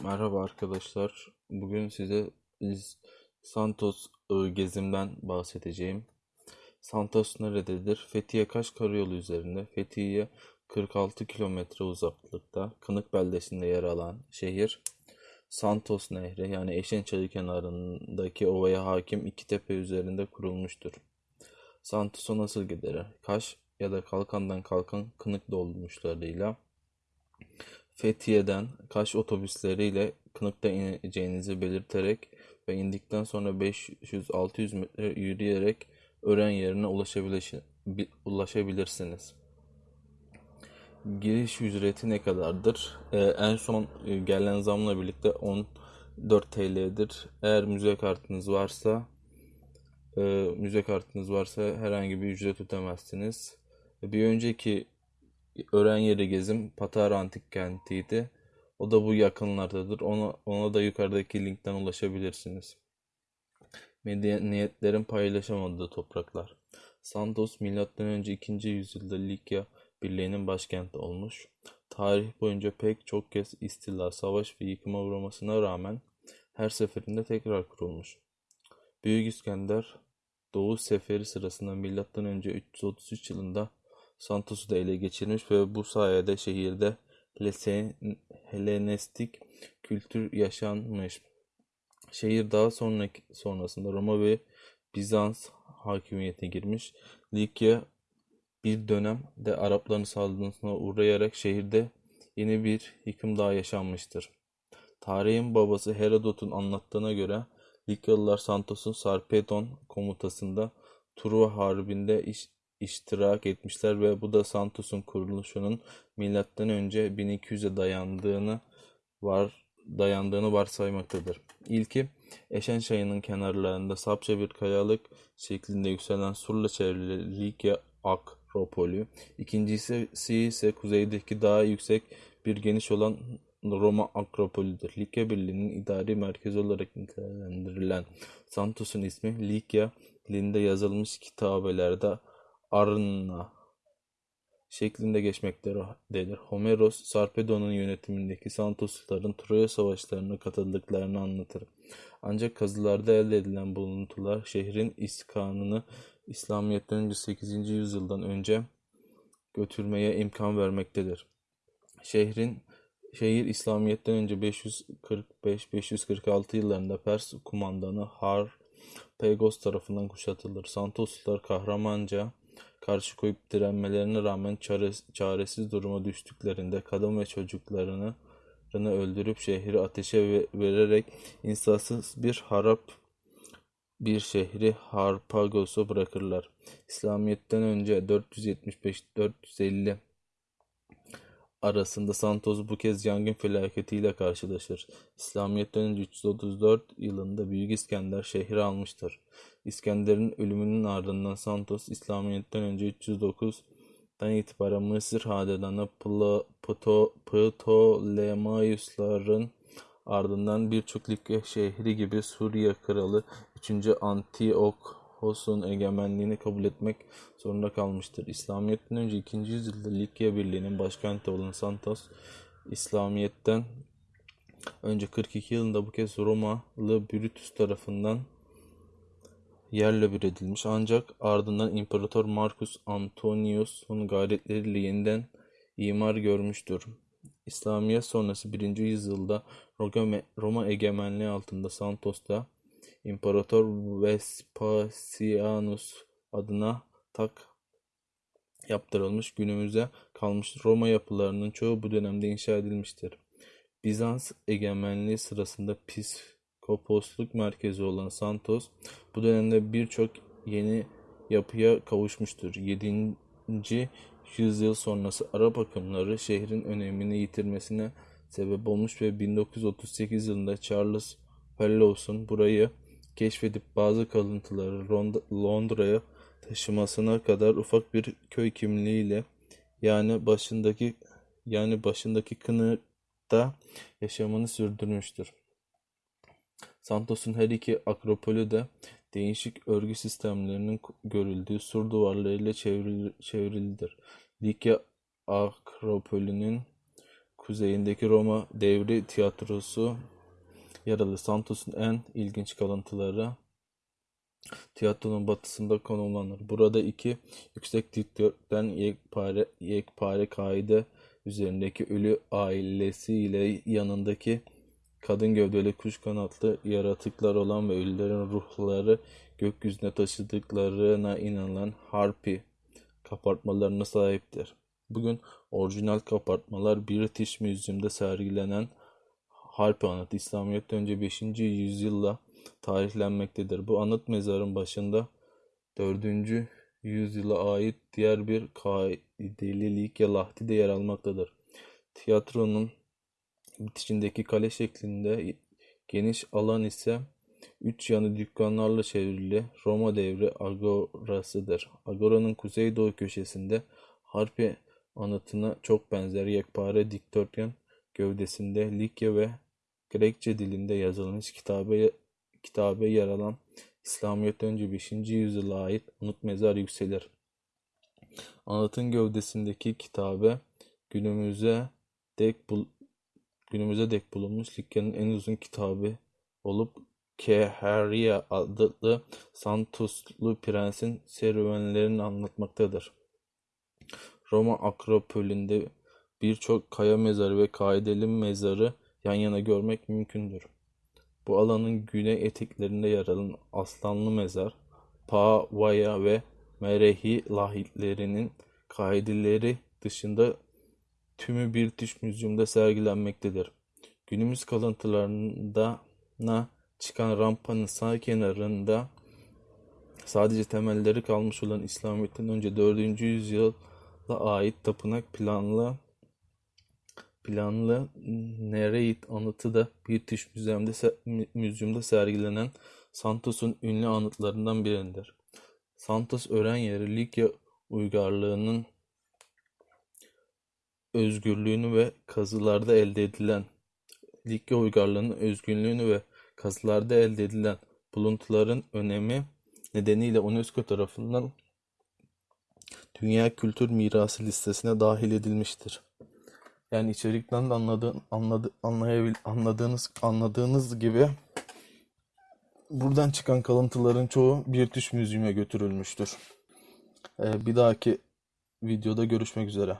Merhaba arkadaşlar. Bugün size İz- Santos ıı, gezimden bahsedeceğim. Santos nerededir? Fethiye Kaş Karayolu üzerinde. Fethiye'ye 46 kilometre uzaklıkta. Kınık beldesinde yer alan şehir. Santos Nehri yani Eşençayı kenarındaki ovaya hakim iki tepe üzerinde kurulmuştur. Santos'a nasıl gider? Kaş ya da Kalkan'dan kalkan Kınık dolmuşlarıyla Fethiye'den Kaş otobüsleriyle Kınık'ta ineceğinizi belirterek ve indikten sonra 500-600 metre yürüyerek öğren yerine ulaşabilirsiniz. Giriş ücreti ne kadardır? Ee, en son e, gelen zamla birlikte 14 TL'dir. Eğer müze kartınız varsa e, müze kartınız varsa herhangi bir ücret ödemezsiniz. Bir önceki öğren yeri gezim Patara Antik Kenti'ydi. O da bu yakınlardadır. Ona, ona da yukarıdaki linkten ulaşabilirsiniz. Medeniyetlerin paylaşamadığı topraklar. Santos M.Ö. 2. yüzyılda Likya Birliği'nin başkenti olmuş. Tarih boyunca pek çok kez istila, savaş ve yıkıma uğramasına rağmen her seferinde tekrar kurulmuş. Büyük İskender Doğu Seferi sırasında M.Ö. 333 yılında Santos'u da ele geçirmiş ve bu sayede şehirde Helenistik kültür yaşanmış. Şehir daha sonraki, sonrasında Roma ve Bizans hakimiyetine girmiş. Likya bir dönem de Arapların saldırısına uğrayarak şehirde yeni bir yıkım daha yaşanmıştır. Tarihin babası Herodot'un anlattığına göre Likyalılar Santos'un Sarpedon komutasında Truva Harbi'nde iş, iştirak etmişler ve bu da Santos'un kuruluşunun milattan önce 1200'e dayandığını var dayandığını varsaymaktadır. İlki Eşen Çayı'nın kenarlarında sapça bir kayalık şeklinde yükselen surla çevrili Likya Akropolü. İkincisi ise kuzeydeki daha yüksek bir geniş olan Roma Akropolüdür. Likya Birliği'nin idari merkezi olarak nitelendirilen Santos'un ismi Likya dilinde yazılmış kitabelerde Arna şeklinde geçmektedir. Homeros, Sarpedon'un yönetimindeki Santosluların Troya savaşlarına katıldıklarını anlatır. Ancak kazılarda elde edilen buluntular şehrin iskanını İslamiyet'ten önce 8. yüzyıldan önce götürmeye imkan vermektedir. Şehrin şehir İslamiyet'ten önce 545-546 yıllarında Pers kumandanı Har Pegos tarafından kuşatılır. Santoslular kahramanca karşı koyup direnmelerine rağmen çaresiz duruma düştüklerinde kadın ve çocuklarını öldürüp şehri ateşe vererek insasız bir harap bir şehri Harpagos'a bırakırlar. İslamiyet'ten önce 475-450 arasında Santos bu kez yangın felaketiyle karşılaşır. İslamiyet'ten önce 334 yılında Büyük İskender şehri almıştır. İskender'in ölümünün ardından Santos İslamiyet'ten önce 309'dan itibaren Mısır hanedanı Ptolemaiosların ardından birçok Likya şehri gibi Suriye kralı 3. Antiochos'un egemenliğini kabul etmek zorunda kalmıştır. İslamiyet'ten önce 2. yüzyılda Likya Birliği'nin başkenti olan Santos, İslamiyet'ten önce 42 yılında bu kez Romalı Brutus tarafından yerle bir edilmiş ancak ardından İmparator Marcus Antonius'un gayretleriyle yeniden imar görmüştür. İslamiyet sonrası 1. yüzyılda Roma egemenliği altında Santos'ta İmparator Vespasianus adına tak yaptırılmış günümüze kalmış Roma yapılarının çoğu bu dönemde inşa edilmiştir. Bizans egemenliği sırasında piskoposluk merkezi olan Santos bu dönemde birçok yeni yapıya kavuşmuştur. 7. yüzyıl sonrası Arap akımları şehrin önemini yitirmesine sebep olmuş ve 1938 yılında Charles Fellows'un burayı keşfedip bazı kalıntıları Londra'ya taşımasına kadar ufak bir köy kimliğiyle yani başındaki yani başındaki kınıkta yaşamını sürdürmüştür. Santos'un her iki akropolü de değişik örgü sistemlerinin görüldüğü sur duvarlarıyla çevrilidir. Likya Akropolü'nün kuzeyindeki Roma devri tiyatrosu yer alır. Santos'un en ilginç kalıntıları tiyatronun batısında konumlanır. Burada iki yüksek dikdörtgen yekpare, yekpare kaide üzerindeki ölü ailesi ile yanındaki kadın gövdeli kuş kanatlı yaratıklar olan ve ölülerin ruhları gökyüzüne taşıdıklarına inanılan harpi kabartmalarına sahiptir. Bugün orijinal kabartmalar British Museum'da sergilenen Harpi anıtı İslamiyet'ten önce 5. yüzyılla tarihlenmektedir. Bu anıt mezarın başında 4. yüzyıla ait diğer bir kaideli Likya Lahti de yer almaktadır. Tiyatronun bitişindeki kale şeklinde geniş alan ise üç yanı dükkanlarla çevrili Roma devri agorasıdır. Agora'nın kuzeydoğu köşesinde Harpi anıtına çok benzer yekpare dikdörtgen gövdesinde Likya ve Grekçe dilinde yazılmış kitabe, kitabe yer alan İslamiyet'ten önce 5. yüzyıla ait anıt mezar yükselir. Anıtın gövdesindeki kitabe günümüze dek bul günümüze dek bulunmuş Likya'nın en uzun kitabı olup Keharia adlı Santoslu prensin serüvenlerini anlatmaktadır. Roma Akropolü'nde birçok kaya mezarı ve kaideli mezarı yan yana görmek mümkündür. Bu alanın güney eteklerinde yer alan Aslanlı Mezar, Pavaya ve Merehi lahitlerinin kaideleri dışında tümü British Museum'da sergilenmektedir. Günümüz kalıntılarına çıkan rampanın sağ kenarında sadece temelleri kalmış olan İslamiyet'ten önce 4. yüzyıla ait tapınak planlı planlı Nereit anıtı da British Museum'da, Museum'da sergilenen Santos'un ünlü anıtlarından biridir. Santos öğren yeri Likya uygarlığının özgürlüğünü ve kazılarda elde edilen Likya uygarlığının özgürlüğünü ve kazılarda elde edilen buluntuların önemi nedeniyle UNESCO tarafından Dünya Kültür Mirası listesine dahil edilmiştir. Yani içerikten de anladığın, anladı, anlayabil, anladığınız, anladığınız gibi buradan çıkan kalıntıların çoğu British Museum'a götürülmüştür. Ee, bir dahaki videoda görüşmek üzere.